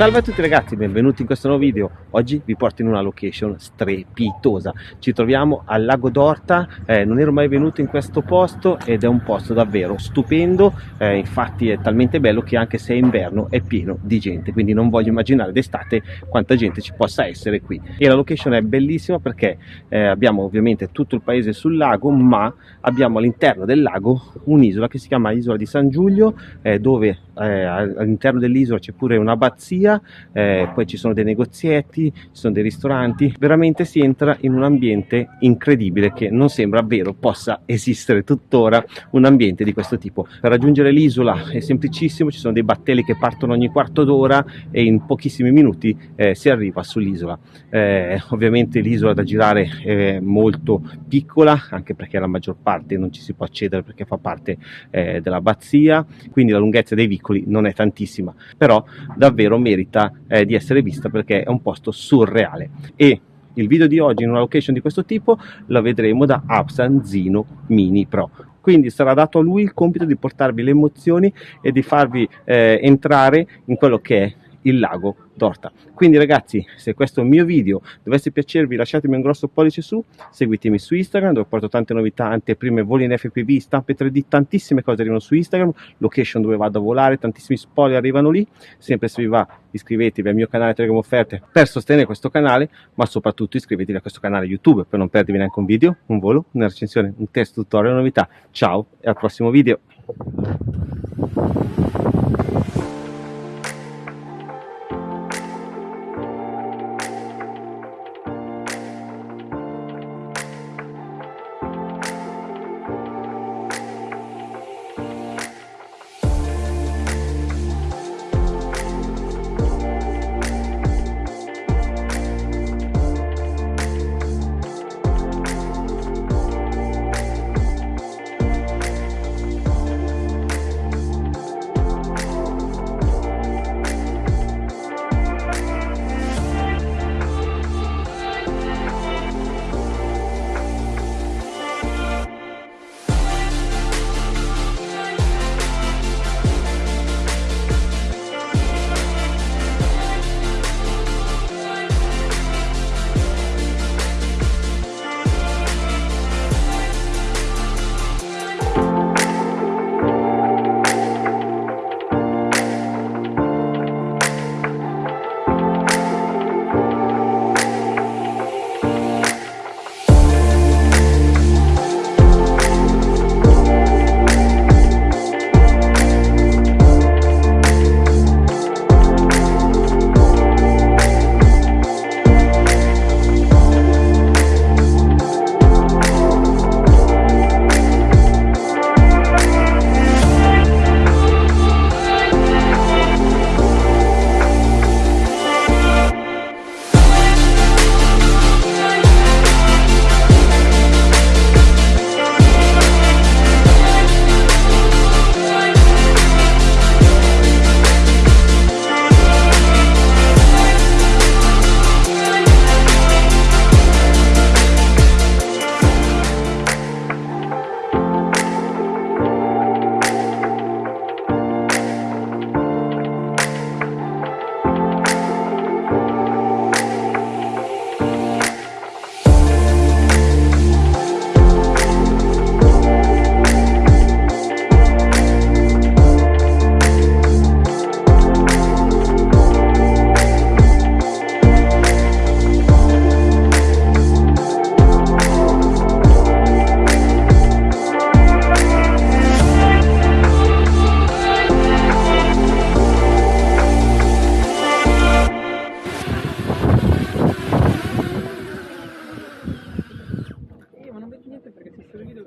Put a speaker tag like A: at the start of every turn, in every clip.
A: Salve a tutti ragazzi, benvenuti in questo nuovo video. Oggi vi porto in una location strepitosa. Ci troviamo al lago d'Orta, eh, non ero mai venuto in questo posto ed è un posto davvero stupendo, eh, infatti è talmente bello che anche se è inverno è pieno di gente, quindi non voglio immaginare d'estate quanta gente ci possa essere qui. E la location è bellissima perché eh, abbiamo ovviamente tutto il paese sul lago, ma abbiamo all'interno del lago un'isola che si chiama Isola di San Giulio, eh, dove eh, all'interno dell'isola c'è pure un'abbazia pizzeria, eh, poi ci sono dei negozietti, ci sono dei ristoranti, veramente si entra in un ambiente incredibile che non sembra vero possa esistere tuttora un ambiente di questo tipo. Per raggiungere l'isola è semplicissimo, ci sono dei battelli che partono ogni quarto d'ora e in pochissimi minuti eh, si arriva sull'isola. Eh, ovviamente l'isola da girare è molto piccola, anche perché la maggior parte non ci si può accedere perché fa parte eh, dell'abbazia, quindi la lunghezza dei vicoli non è tantissima, però davvero merita merita eh, di essere vista perché è un posto surreale. E il video di oggi in una location di questo tipo la vedremo da Absanzino Mini Pro. Quindi sarà dato a lui il compito di portarvi le emozioni e di farvi eh, entrare in quello che è il lago d'Orta. Quindi ragazzi, se questo mio video dovesse piacervi lasciatemi un grosso pollice su, seguitemi su Instagram dove porto tante novità, anteprime, voli in FPV, stampe 3D, tantissime cose arrivano su Instagram, location dove vado a volare, tantissimi spoiler arrivano lì, sempre se vi va iscrivetevi al mio canale Telegram Offerte per sostenere questo canale, ma soprattutto iscrivetevi a questo canale YouTube per non perdervi neanche un video, un volo, una recensione, un test tutorial, novità. Ciao e al prossimo video!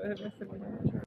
A: Pero, pero, pues,